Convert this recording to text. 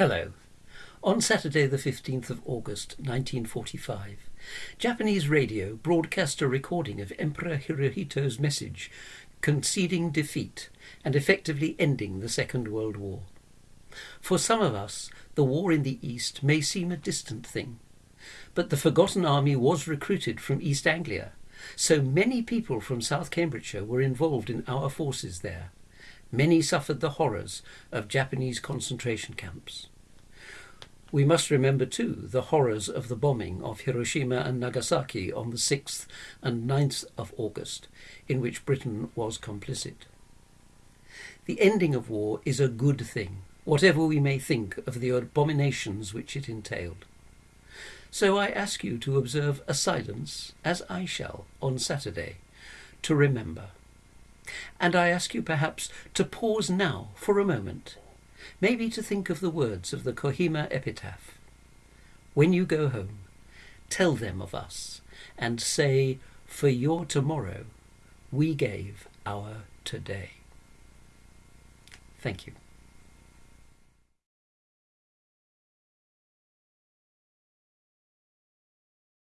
Hello. On Saturday, the 15th of August 1945, Japanese radio broadcast a recording of Emperor Hirohito's message conceding defeat and effectively ending the Second World War. For some of us, the war in the East may seem a distant thing, but the Forgotten Army was recruited from East Anglia, so many people from South Cambridgeshire were involved in our forces there. Many suffered the horrors of Japanese concentration camps. We must remember too the horrors of the bombing of Hiroshima and Nagasaki on the 6th and 9th of August, in which Britain was complicit. The ending of war is a good thing, whatever we may think of the abominations which it entailed. So I ask you to observe a silence, as I shall, on Saturday, to remember. And I ask you perhaps to pause now for a moment, maybe to think of the words of the Kohima epitaph. When you go home, tell them of us and say, For your tomorrow, we gave our today. Thank you.